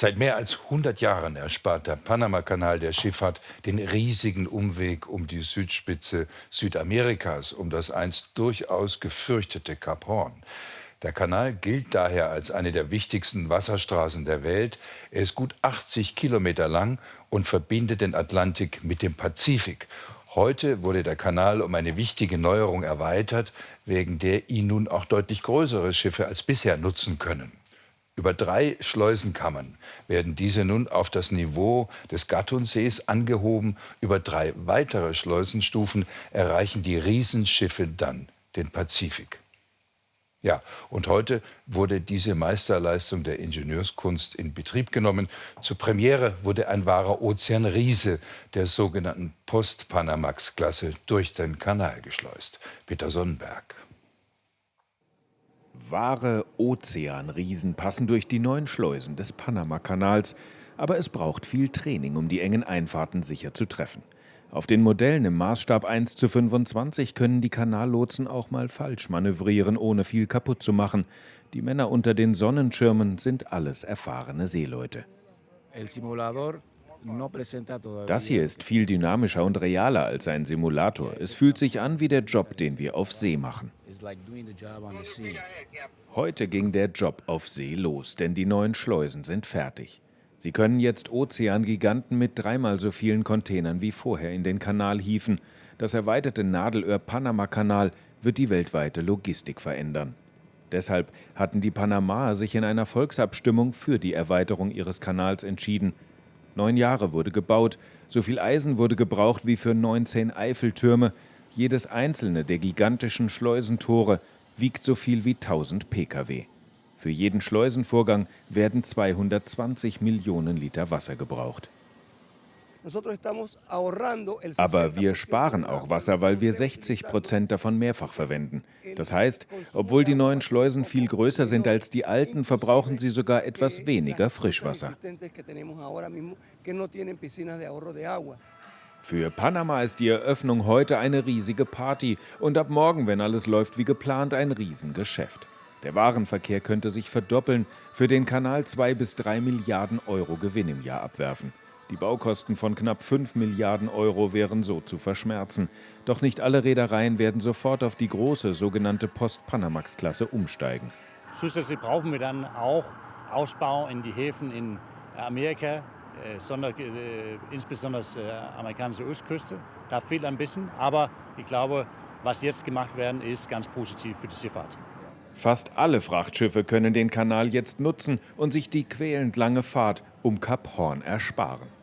Seit mehr als 100 Jahren erspart der Panamakanal der Schifffahrt den riesigen Umweg um die Südspitze Südamerikas, um das einst durchaus gefürchtete Kap Horn. Der Kanal gilt daher als eine der wichtigsten Wasserstraßen der Welt. Er ist gut 80 Kilometer lang und verbindet den Atlantik mit dem Pazifik. Heute wurde der Kanal um eine wichtige Neuerung erweitert, wegen der ihn nun auch deutlich größere Schiffe als bisher nutzen können. Über drei Schleusenkammern werden diese nun auf das Niveau des Gattunsees angehoben. Über drei weitere Schleusenstufen erreichen die Riesenschiffe dann den Pazifik. Ja, und heute wurde diese Meisterleistung der Ingenieurskunst in Betrieb genommen. Zur Premiere wurde ein wahrer Ozeanriese der sogenannten Post-Panamax-Klasse durch den Kanal geschleust. Peter Sonnenberg. Wahre Ozeanriesen passen durch die neuen Schleusen des Panamakanals, aber es braucht viel Training, um die engen Einfahrten sicher zu treffen. Auf den Modellen im Maßstab 1 zu 25 können die Kanallotsen auch mal falsch manövrieren, ohne viel kaputt zu machen. Die Männer unter den Sonnenschirmen sind alles erfahrene Seeleute. Das hier ist viel dynamischer und realer als ein Simulator. Es fühlt sich an wie der Job, den wir auf See machen. Heute ging der Job auf See los, denn die neuen Schleusen sind fertig. Sie können jetzt Ozeangiganten mit dreimal so vielen Containern wie vorher in den Kanal hieven. Das erweiterte Nadelöhr-Panama-Kanal wird die weltweite Logistik verändern. Deshalb hatten die Panamaer sich in einer Volksabstimmung für die Erweiterung ihres Kanals entschieden – Neun Jahre wurde gebaut, so viel Eisen wurde gebraucht wie für 19 Eiffeltürme. Jedes einzelne der gigantischen Schleusentore wiegt so viel wie 1000 Pkw. Für jeden Schleusenvorgang werden 220 Millionen Liter Wasser gebraucht. Aber wir sparen auch Wasser, weil wir 60 Prozent davon mehrfach verwenden. Das heißt, obwohl die neuen Schleusen viel größer sind als die alten, verbrauchen sie sogar etwas weniger Frischwasser. Für Panama ist die Eröffnung heute eine riesige Party und ab morgen, wenn alles läuft wie geplant, ein Riesengeschäft. Der Warenverkehr könnte sich verdoppeln, für den Kanal zwei bis drei Milliarden Euro Gewinn im Jahr abwerfen. Die Baukosten von knapp 5 Milliarden Euro wären so zu verschmerzen. Doch nicht alle Reedereien werden sofort auf die große sogenannte Post-Panamax-Klasse umsteigen. Zusätzlich brauchen wir dann auch Ausbau in die Häfen in Amerika, äh, sonder, äh, insbesondere äh, amerikanische Ostküste. Da fehlt ein bisschen, aber ich glaube, was jetzt gemacht werden, ist ganz positiv für die Schifffahrt. Fast alle Frachtschiffe können den Kanal jetzt nutzen und sich die quälend lange Fahrt um Kap Horn ersparen.